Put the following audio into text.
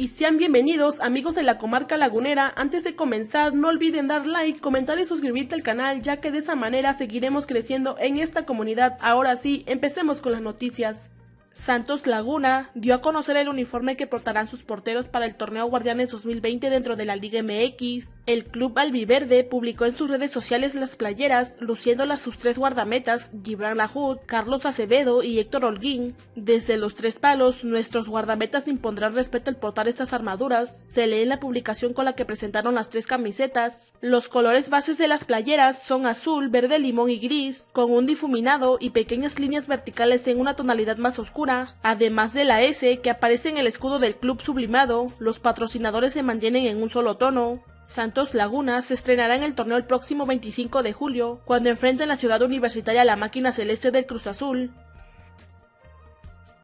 y sean bienvenidos amigos de la comarca lagunera. Antes de comenzar no olviden dar like, comentar y suscribirte al canal ya que de esa manera seguiremos creciendo en esta comunidad. Ahora sí, empecemos con las noticias. Santos Laguna dio a conocer el uniforme que portarán sus porteros para el torneo Guardianes 2020 dentro de la Liga MX. El club albiverde publicó en sus redes sociales las playeras, luciéndolas sus tres guardametas, Gibran Lahoud, Carlos Acevedo y Héctor Holguín. Desde los tres palos, nuestros guardametas impondrán respeto al portar estas armaduras. Se lee en la publicación con la que presentaron las tres camisetas. Los colores bases de las playeras son azul, verde limón y gris, con un difuminado y pequeñas líneas verticales en una tonalidad más oscura además de la S que aparece en el escudo del club sublimado, los patrocinadores se mantienen en un solo tono. Santos Laguna se estrenará en el torneo el próximo 25 de julio, cuando enfrente en la ciudad universitaria la máquina celeste del Cruz Azul.